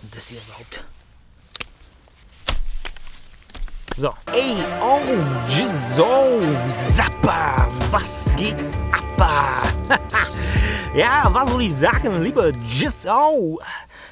Ist denn das hier überhaupt? So. Ey, oh, Jizo, Zappa, was geht ab? ja, was soll ich sagen, lieber Jizo?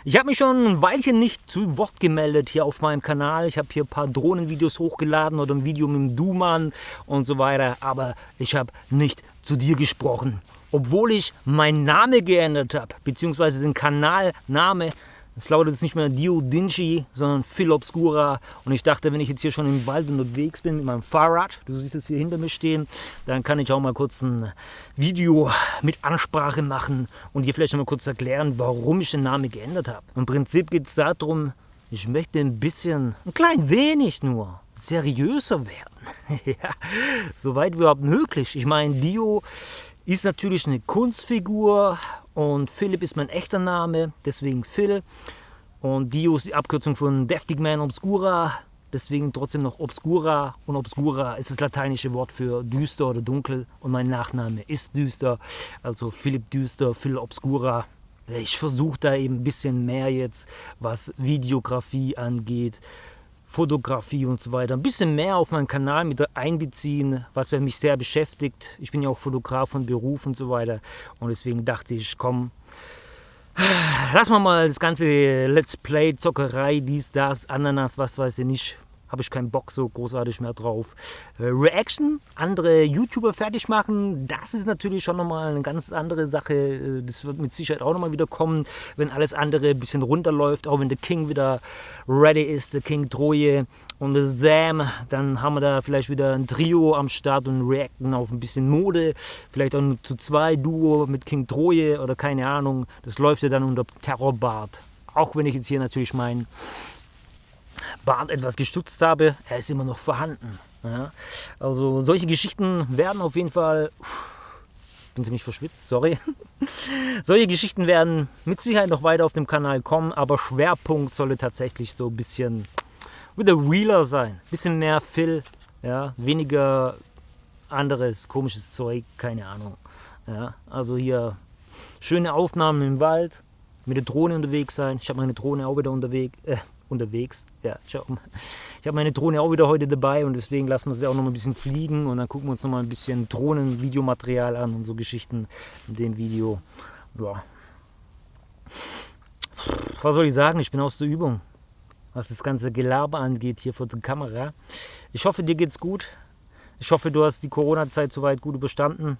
Ich habe mich schon ein Weilchen nicht zu Wort gemeldet hier auf meinem Kanal. Ich habe hier ein paar Drohnenvideos hochgeladen oder ein Video mit dem Duman und so weiter. Aber ich habe nicht zu dir gesprochen. Obwohl ich meinen Namen geändert habe, beziehungsweise den Kanalname es lautet jetzt nicht mehr Dio Dinci, sondern Phil Obscura. Und ich dachte, wenn ich jetzt hier schon im Wald unterwegs bin mit meinem Fahrrad, du siehst es hier hinter mir stehen, dann kann ich auch mal kurz ein Video mit Ansprache machen und dir vielleicht noch mal kurz erklären, warum ich den Namen geändert habe. Im Prinzip geht es darum, ich möchte ein bisschen, ein klein wenig nur, seriöser werden. ja, soweit überhaupt möglich. Ich meine, Dio ist natürlich eine Kunstfigur und Philipp ist mein echter Name, deswegen Phil. Und Dio ist die Abkürzung von Deftig Man Obscura, deswegen trotzdem noch Obscura. Und Obscura ist das lateinische Wort für düster oder dunkel. Und mein Nachname ist düster, also Philipp Düster, Phil Obscura. Ich versuche da eben ein bisschen mehr jetzt, was Videografie angeht, Fotografie und so weiter ein bisschen mehr auf meinen Kanal mit einbeziehen, was ja mich sehr beschäftigt. Ich bin ja auch Fotograf von Beruf und so weiter und deswegen dachte ich, komm, lass mal mal das ganze Let's Play, Zockerei, dies, das, Ananas, was weiß ich nicht, habe ich keinen Bock so großartig mehr drauf. Äh, Reaction, andere YouTuber fertig machen, das ist natürlich schon nochmal eine ganz andere Sache. Äh, das wird mit Sicherheit auch nochmal wieder kommen, wenn alles andere ein bisschen runterläuft, auch wenn der King wieder ready ist, der King Troje und der Sam, dann haben wir da vielleicht wieder ein Trio am Start und reacten auf ein bisschen Mode, vielleicht auch zu zwei Duo mit King Troje oder keine Ahnung. Das läuft ja dann unter Terrorbart. Auch wenn ich jetzt hier natürlich meinen Bart etwas gestutzt habe, er ist immer noch vorhanden. Ja? Also solche Geschichten werden auf jeden Fall, ich bin ziemlich verschwitzt, sorry. solche Geschichten werden mit Sicherheit noch weiter auf dem Kanal kommen, aber Schwerpunkt solle tatsächlich so ein bisschen wieder realer sein. Ein bisschen mehr Phil, ja? weniger anderes komisches Zeug, keine Ahnung. Ja? Also hier schöne Aufnahmen im Wald, mit der Drohne unterwegs sein. Ich habe meine Drohne auch wieder unterwegs. Äh, unterwegs. Ja, schau mal. Ich habe meine Drohne auch wieder heute dabei und deswegen lassen wir sie auch noch mal ein bisschen fliegen und dann gucken wir uns noch mal ein bisschen Drohnen-Videomaterial an und so Geschichten in dem Video. Ja. Was soll ich sagen? Ich bin aus der Übung, was das ganze Gelaber angeht hier vor der Kamera. Ich hoffe, dir geht's gut. Ich hoffe, du hast die Corona-Zeit soweit gut überstanden.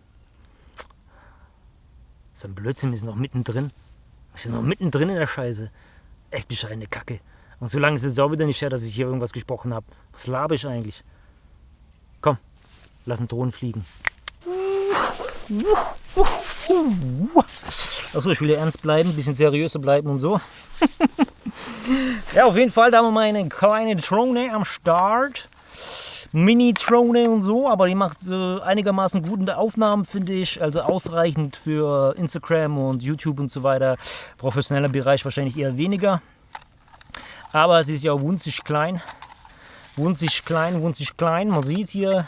Ist ein Blödsinn, wir sind noch mittendrin. Wir sind noch mittendrin in der Scheiße. Echt bescheidene Kacke. Und so lange ist es auch wieder nicht her, dass ich hier irgendwas gesprochen habe. Was labe ich eigentlich? Komm, lass einen Drohnen fliegen. Achso, ich will ja ernst bleiben, ein bisschen seriöser bleiben und so. ja, auf jeden Fall, da haben wir mal eine kleine Drohne am Start. Mini-Drohne und so, aber die macht äh, einigermaßen gute Aufnahmen, finde ich. Also ausreichend für Instagram und YouTube und so weiter. Professioneller Bereich wahrscheinlich eher weniger. Aber sie ist ja wunzig klein. Wunzig klein, wunzig klein. Man sieht hier.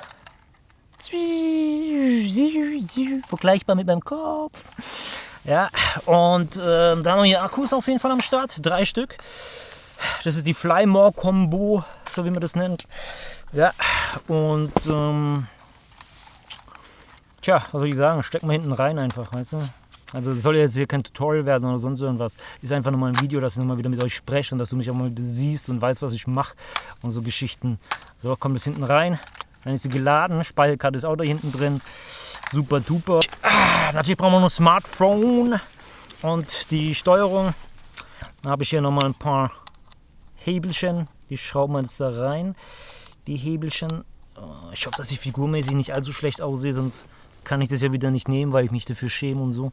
Vergleichbar mit meinem Kopf. Ja, und äh, da haben hier Akkus auf jeden Fall am Start. Drei Stück. Das ist die Flymore Combo, so wie man das nennt. Ja, und ähm, tja, was soll ich sagen? Stecken wir hinten rein einfach, weißt du? Also das soll jetzt hier kein Tutorial werden oder sonst irgendwas. Ist einfach nur mal ein Video, dass ich nochmal wieder mit euch spreche und dass du mich auch mal siehst und weißt, was ich mache und so Geschichten. So, kommt das hinten rein. Dann ist sie geladen. Speicherkarte ist auch da hinten drin. Super duper. Ah, natürlich brauchen wir noch ein Smartphone und die Steuerung. Dann habe ich hier nochmal ein paar Hebelchen. Die schrauben wir jetzt da rein. Die Hebelchen. Oh, ich hoffe, dass ich figurmäßig nicht allzu schlecht aussehe, sonst kann ich das ja wieder nicht nehmen, weil ich mich dafür schäme und so.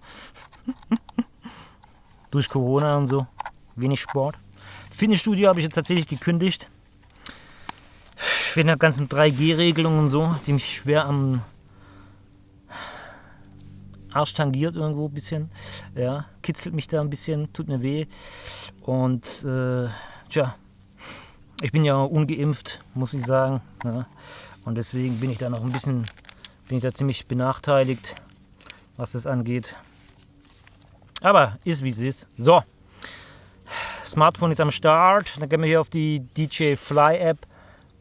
Durch Corona und so. Wenig Sport. Fitnessstudio habe ich jetzt tatsächlich gekündigt. Wegen der ganzen 3G-Regelung und so, die mich schwer am Arsch tangiert irgendwo ein bisschen. Ja, kitzelt mich da ein bisschen, tut mir weh. Und äh, tja, ich bin ja ungeimpft, muss ich sagen. Ja. Und deswegen bin ich da noch ein bisschen bin ich da ziemlich benachteiligt, was das angeht. Aber ist wie es ist. So, Smartphone ist am Start. Dann gehen wir hier auf die DJ Fly App.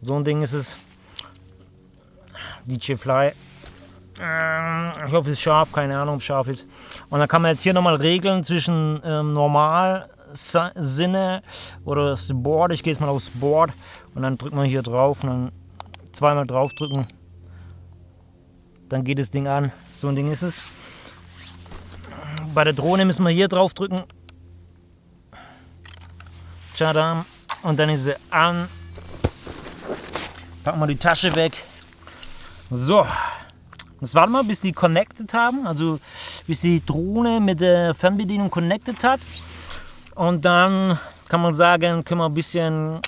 So ein Ding ist es. DJ Fly. Ähm, ich hoffe, es ist scharf. Keine Ahnung, ob es scharf ist. Und dann kann man jetzt hier nochmal regeln zwischen ähm, normal Sinne oder Sport. Ich gehe jetzt mal auf Sport und dann drückt man hier drauf und dann zweimal draufdrücken. Dann geht das Ding an. So ein Ding ist es. Bei der Drohne müssen wir hier draufdrücken. Tschadam. Und dann ist sie an. Packen wir die Tasche weg. So. Jetzt warten wir, bis sie connected haben. Also bis die Drohne mit der Fernbedienung connected hat. Und dann kann man sagen, können wir ein bisschen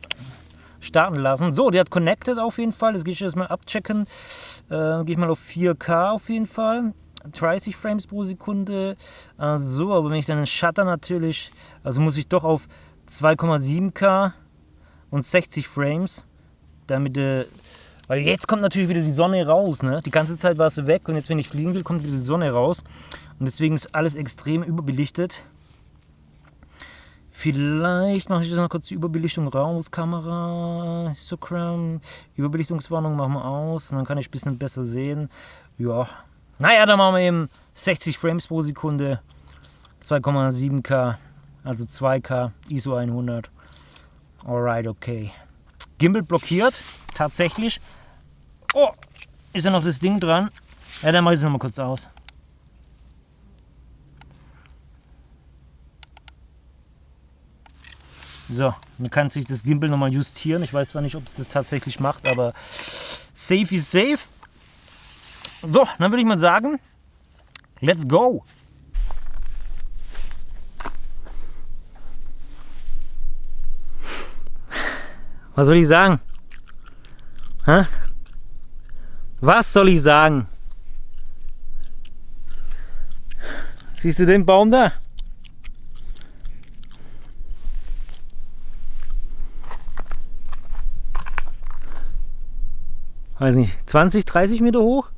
starten lassen. So, die hat connected auf jeden Fall. Das gehe ich jetzt mal abchecken. Äh, gehe ich mal auf 4K auf jeden Fall. 30 Frames pro Sekunde. Äh, so, aber wenn ich dann den Shutter natürlich, also muss ich doch auf 2,7K und 60 Frames, damit äh, weil jetzt kommt natürlich wieder die Sonne raus, ne? Die ganze Zeit war sie weg und jetzt, wenn ich fliegen will, kommt wieder die Sonne raus. Und deswegen ist alles extrem überbelichtet. Vielleicht mache ich das noch kurz die Überbelichtung raus, Kamera, Histogram, Überbelichtungswarnung machen wir aus, und dann kann ich ein bisschen besser sehen. Ja, naja, dann machen wir eben 60 Frames pro Sekunde, 2,7K, also 2K, ISO 100. Alright, okay. Gimbal blockiert, tatsächlich. Oh, ist ja noch das Ding dran. Ja, dann mache ich es nochmal kurz aus. So, man kann sich das Gimbal nochmal justieren. Ich weiß zwar nicht, ob es das tatsächlich macht, aber safe ist safe. So, dann würde ich mal sagen, let's go. Was soll ich sagen? Hä? Was soll ich sagen? Siehst du den Baum da? Weiß nicht, 20, 30 Meter hoch.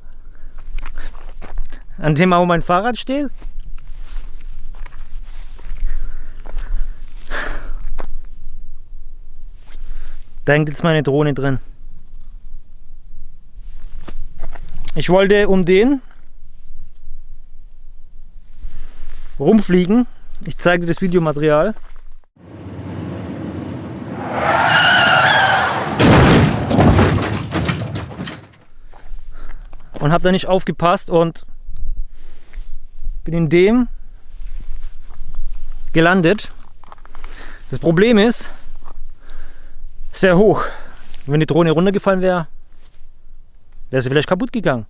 An dem, wo mein Fahrrad steht. Da hängt jetzt meine Drohne drin. Ich wollte um den rumfliegen. Ich zeige dir das Videomaterial. Und habe da nicht aufgepasst und bin in dem gelandet. Das Problem ist, sehr hoch. Wenn die Drohne runtergefallen wäre, wäre sie vielleicht kaputt gegangen.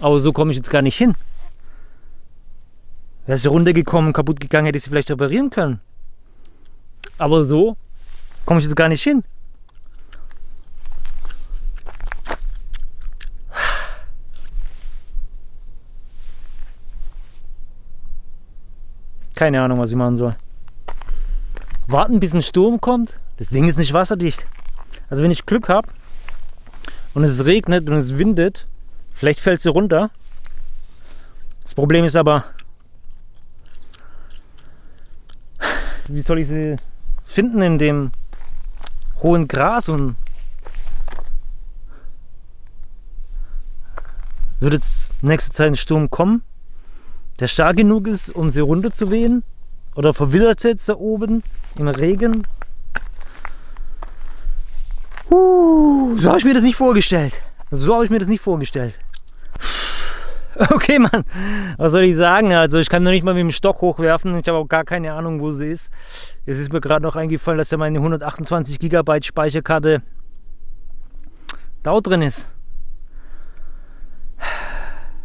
Aber so komme ich jetzt gar nicht hin. Wäre sie runtergekommen, kaputt gegangen, hätte ich sie vielleicht reparieren können. Aber so komme ich jetzt gar nicht hin. Keine Ahnung, was ich machen soll. Warten, bis ein Sturm kommt. Das Ding ist nicht wasserdicht. Also wenn ich Glück habe und es regnet und es windet, vielleicht fällt sie runter. Das Problem ist aber, wie soll ich sie finden in dem hohen Gras und wird jetzt nächste Zeit ein Sturm kommen? Der stark genug ist, um sie runterzuwehen? Oder verwildert jetzt da oben im Regen? Uh, so habe ich mir das nicht vorgestellt. So habe ich mir das nicht vorgestellt. Okay, Mann, was soll ich sagen? Also ich kann noch nicht mal mit dem Stock hochwerfen. Ich habe auch gar keine Ahnung, wo sie ist. Es ist mir gerade noch eingefallen, dass ja meine 128 GB Speicherkarte da drin ist.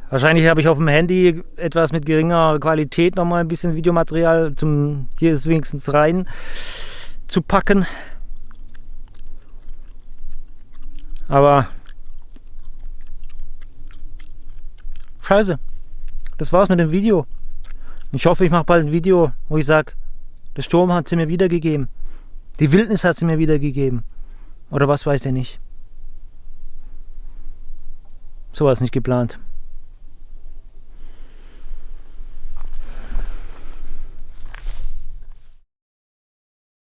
Wahrscheinlich habe ich auf dem Handy etwas mit geringer Qualität nochmal ein bisschen Videomaterial zum hier ist wenigstens rein zu packen. Aber scheiße. Das war's mit dem Video. Ich hoffe, ich mache bald ein Video, wo ich sage, der Sturm hat sie mir wiedergegeben. Die Wildnis hat sie mir wiedergegeben. Oder was weiß ich nicht. So war es nicht geplant.